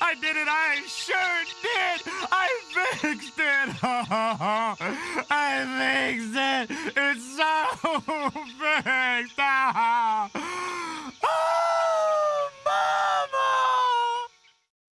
I did it. I sure did. I fixed it. Oh, I fixed it. It's so fixed. Oh.